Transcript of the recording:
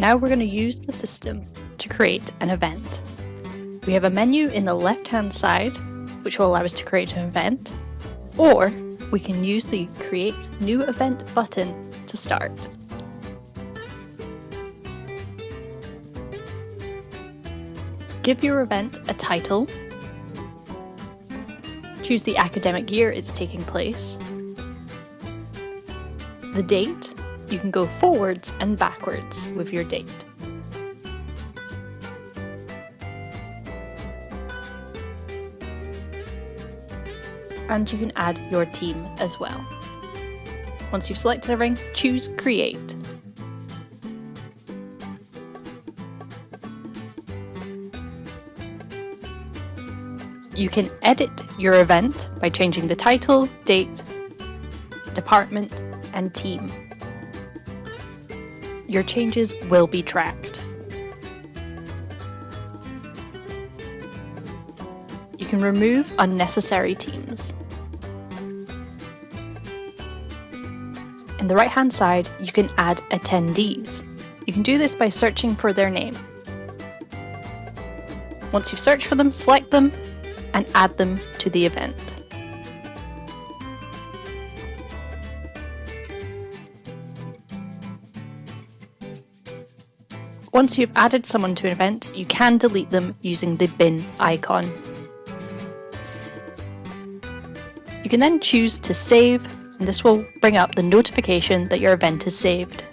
Now we're going to use the system to create an event. We have a menu in the left hand side which will allow us to create an event or we can use the create new event button to start. Give your event a title, choose the academic year it's taking place, the date, you can go forwards and backwards with your date. And you can add your team as well. Once you've selected a ring, choose Create. You can edit your event by changing the title, date, department and team. Your changes will be tracked. You can remove unnecessary teams. In the right hand side, you can add attendees. You can do this by searching for their name. Once you've searched for them, select them and add them to the event. Once you've added someone to an event, you can delete them using the bin icon. You can then choose to save, and this will bring up the notification that your event is saved.